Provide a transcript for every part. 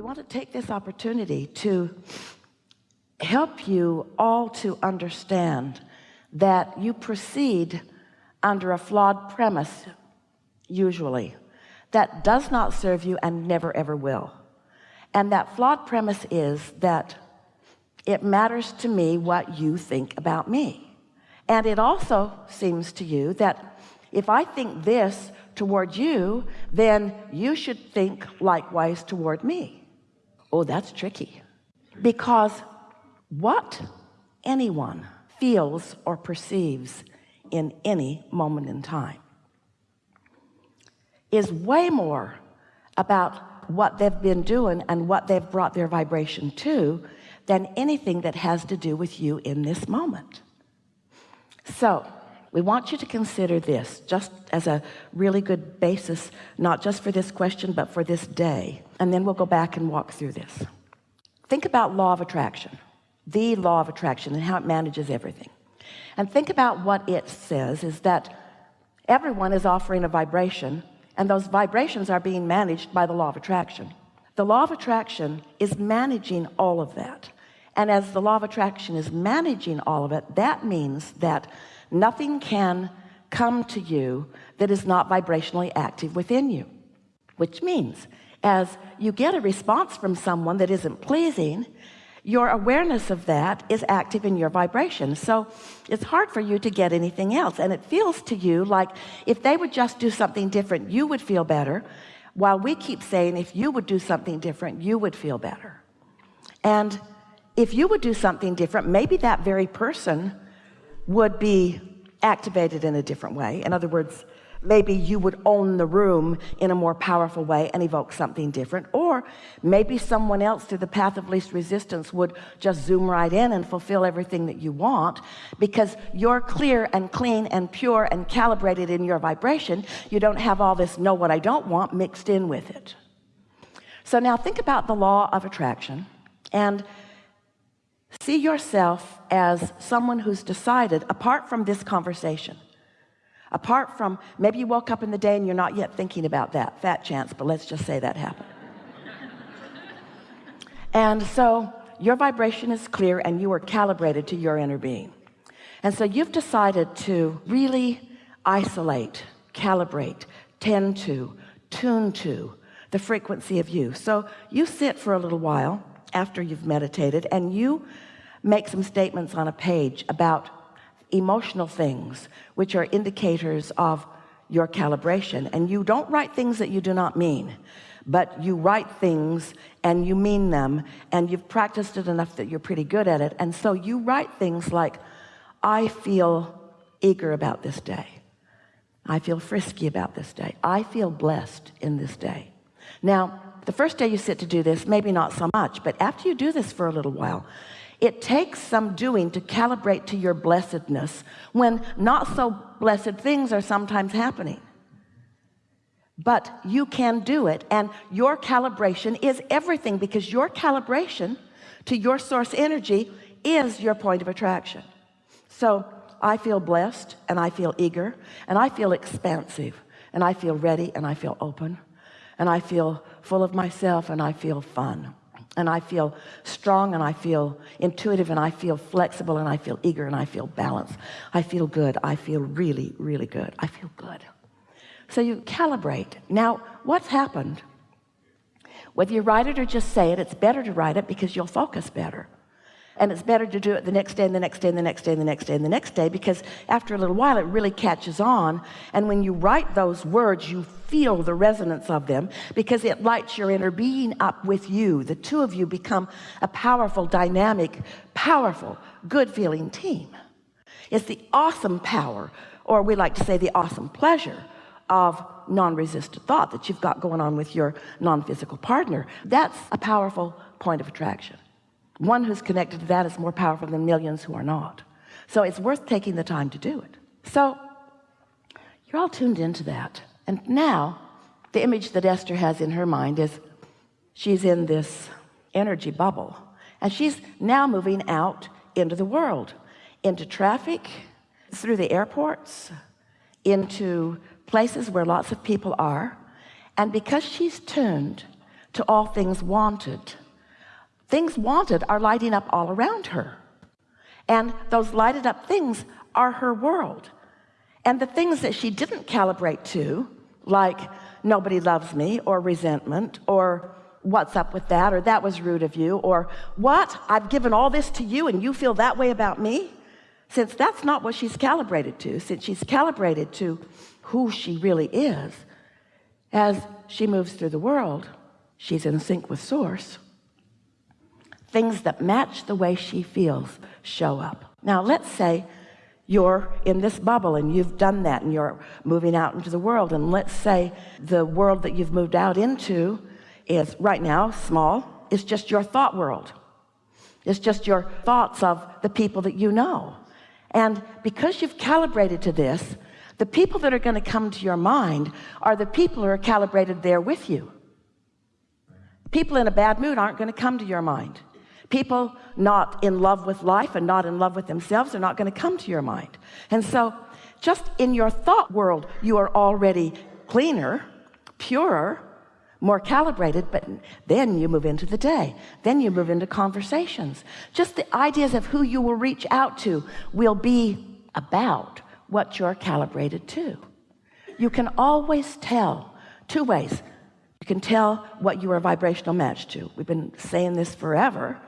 we want to take this opportunity to help you all to understand that you proceed under a flawed premise usually that does not serve you and never ever will. And that flawed premise is that it matters to me what you think about me. And it also seems to you that if I think this toward you then you should think likewise toward me oh that's tricky. Because what anyone feels or perceives in any moment in time is way more about what they've been doing and what they've brought their vibration to than anything that has to do with you in this moment. So we want you to consider this just as a really good basis not just for this question but for this day. And then we'll go back and walk through this. Think about law of attraction the law of attraction and how it manages everything. And think about what it says is that everyone is offering a vibration and those vibrations are being managed by the law of attraction. The law of attraction is managing all of that and as the law of attraction is managing all of it that means that nothing can come to you that is not vibrationally active within you. Which means as you get a response from someone that isn't pleasing your awareness of that is active in your vibration. So it's hard for you to get anything else. And it feels to you like if they would just do something different you would feel better. While we keep saying if you would do something different you would feel better. And if you would do something different maybe that very person would be activated in a different way. In other words maybe you would own the room in a more powerful way and evoke something different. Or maybe someone else through the path of least resistance would just zoom right in and fulfill everything that you want. Because you're clear and clean and pure and calibrated in your vibration. You don't have all this know what I don't want mixed in with it. So now think about the law of attraction. And see yourself as someone who's decided apart from this conversation apart from maybe you woke up in the day and you're not yet thinking about that fat chance but let's just say that happened. And so your vibration is clear and you are calibrated to your inner being. And so you've decided to really isolate calibrate tend to tune to the frequency of you. So you sit for a little while after you've meditated and you make some statements on a page about emotional things which are indicators of your calibration. And you don't write things that you do not mean but you write things and you mean them and you've practiced it enough that you're pretty good at it. And so you write things like I feel eager about this day. I feel frisky about this day. I feel blessed in this day. Now the first day you sit to do this maybe not so much but after you do this for a little while it takes some doing to calibrate to your blessedness when not so blessed things are sometimes happening. But you can do it and your calibration is everything because your calibration to your source energy is your point of attraction. So I feel blessed and I feel eager and I feel expansive and I feel ready and I feel open and I feel full of myself and I feel fun and I feel strong and I feel intuitive and I feel flexible and I feel eager and I feel balanced I feel good I feel really really good I feel good so you calibrate now what's happened whether you write it or just say it it's better to write it because you'll focus better and it's better to do it the next day and the next day and the next day and the next day and the next day because after a little while it really catches on. And when you write those words you feel the resonance of them because it lights your inner being up with you. The two of you become a powerful dynamic powerful good feeling team. It's the awesome power or we like to say the awesome pleasure of non-resistant thought that you've got going on with your non-physical partner. That's a powerful point of attraction one who's connected to that is more powerful than millions who are not. So it's worth taking the time to do it. So you're all tuned into that. And now the image that Esther has in her mind is she's in this energy bubble. And she's now moving out into the world into traffic through the airports into places where lots of people are. And because she's tuned to all things wanted things wanted are lighting up all around her. And those lighted up things are her world. And the things that she didn't calibrate to like nobody loves me or resentment or what's up with that or that was rude of you or what? I've given all this to you and you feel that way about me? Since that's not what she's calibrated to since she's calibrated to who she really is as she moves through the world she's in sync with source things that match the way she feels show up. Now let's say you're in this bubble and you've done that and you're moving out into the world. And let's say the world that you've moved out into is right now small. It's just your thought world. It's just your thoughts of the people that you know. And because you've calibrated to this the people that are going to come to your mind are the people who are calibrated there with you. People in a bad mood aren't going to come to your mind people not in love with life and not in love with themselves are not going to come to your mind. And so just in your thought world you are already cleaner purer more calibrated but then you move into the day. Then you move into conversations. Just the ideas of who you will reach out to will be about what you're calibrated to. You can always tell two ways. You can tell what you are vibrational match to. We've been saying this forever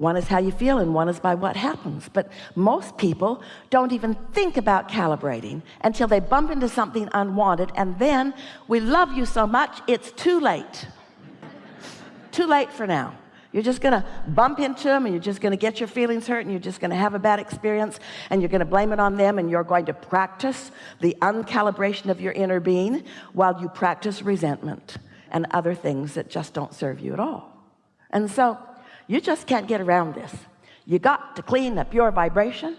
one is how you feel and one is by what happens. But most people don't even think about calibrating until they bump into something unwanted and then we love you so much it's too late. Too late for now. You're just gonna bump into them and you're just gonna get your feelings hurt and you're just gonna have a bad experience and you're gonna blame it on them and you're going to practice the uncalibration of your inner being while you practice resentment and other things that just don't serve you at all. And so you just can't get around this. You got to clean up your vibration.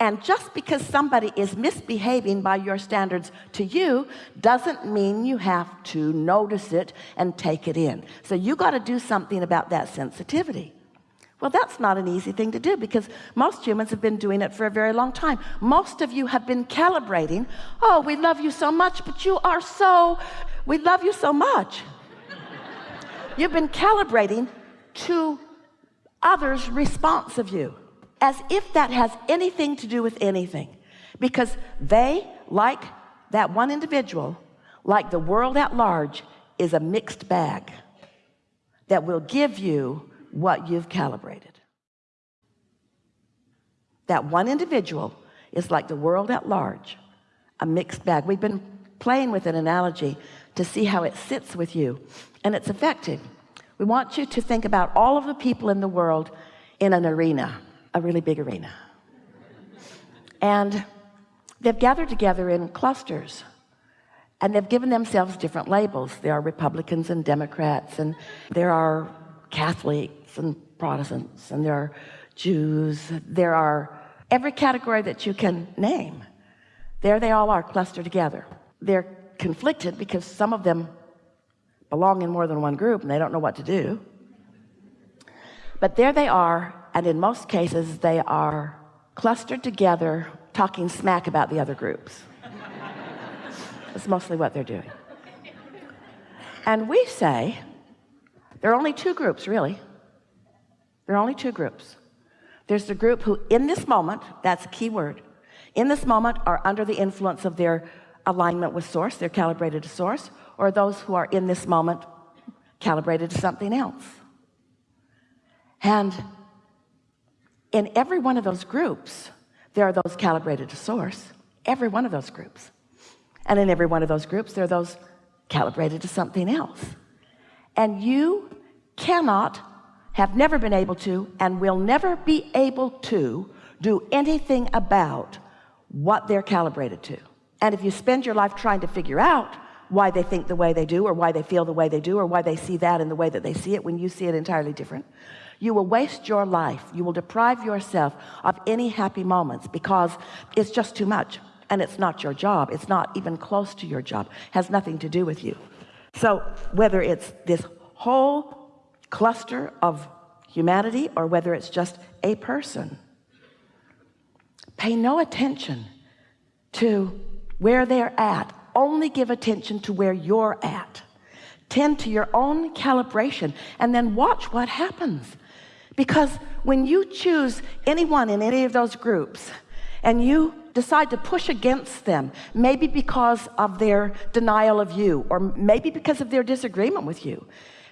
And just because somebody is misbehaving by your standards to you doesn't mean you have to notice it and take it in. So you got to do something about that sensitivity. Well that's not an easy thing to do because most humans have been doing it for a very long time. Most of you have been calibrating oh we love you so much but you are so we love you so much. You've been calibrating to others response of you as if that has anything to do with anything. Because they like that one individual like the world at large is a mixed bag that will give you what you've calibrated. That one individual is like the world at large a mixed bag. We've been playing with an analogy to see how it sits with you and it's effective we want you to think about all of the people in the world in an arena a really big arena. And they've gathered together in clusters and they've given themselves different labels. There are Republicans and Democrats and there are Catholics and Protestants and there are Jews. There are every category that you can name. There they all are clustered together. They're conflicted because some of them belong in more than one group and they don't know what to do. But there they are and in most cases they are clustered together talking smack about the other groups. That's mostly what they're doing. And we say there are only two groups really. There are only two groups. There's the group who in this moment that's a key word in this moment are under the influence of their alignment with source they're calibrated to source or those who are in this moment calibrated to something else. And in every one of those groups there are those calibrated to source. Every one of those groups. And in every one of those groups there are those calibrated to something else. And you cannot have never been able to and will never be able to do anything about what they're calibrated to. And if you spend your life trying to figure out why they think the way they do or why they feel the way they do or why they see that in the way that they see it when you see it entirely different. You will waste your life. You will deprive yourself of any happy moments because it's just too much and it's not your job. It's not even close to your job. Has nothing to do with you. So whether it's this whole cluster of humanity or whether it's just a person pay no attention to where they're at only give attention to where you're at. Tend to your own calibration and then watch what happens. Because when you choose anyone in any of those groups and you decide to push against them maybe because of their denial of you or maybe because of their disagreement with you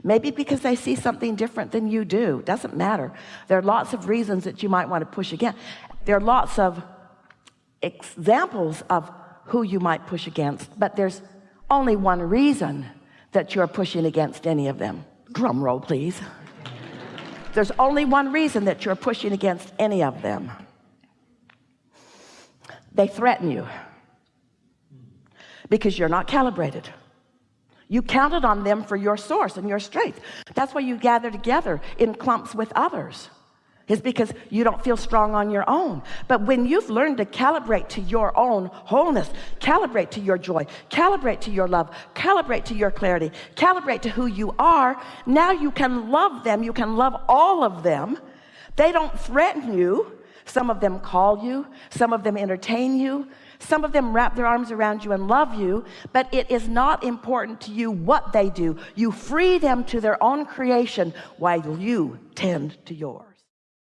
maybe because they see something different than you do doesn't matter. There are lots of reasons that you might want to push again there are lots of examples of who you might push against but there's only one reason that you're pushing against any of them. Drum roll please. There's only one reason that you're pushing against any of them. They threaten you because you're not calibrated. You counted on them for your source and your strength. That's why you gather together in clumps with others is because you don't feel strong on your own. But when you've learned to calibrate to your own wholeness calibrate to your joy calibrate to your love calibrate to your clarity calibrate to who you are now you can love them you can love all of them. They don't threaten you. Some of them call you some of them entertain you some of them wrap their arms around you and love you but it is not important to you what they do. You free them to their own creation while you tend to yours